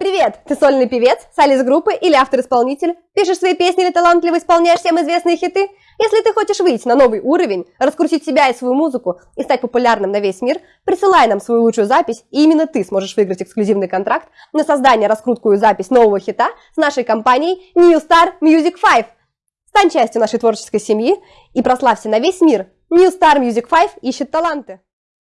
Привет! Ты сольный певец, солист группы или автор-исполнитель? Пишешь свои песни или талантливо исполняешь всем известные хиты? Если ты хочешь выйти на новый уровень, раскрутить себя и свою музыку и стать популярным на весь мир, присылай нам свою лучшую запись, и именно ты сможешь выиграть эксклюзивный контракт на создание, раскрутку и запись нового хита с нашей компанией New Star Music 5. Стань частью нашей творческой семьи и прославься на весь мир. New Star Music 5 ищет таланты.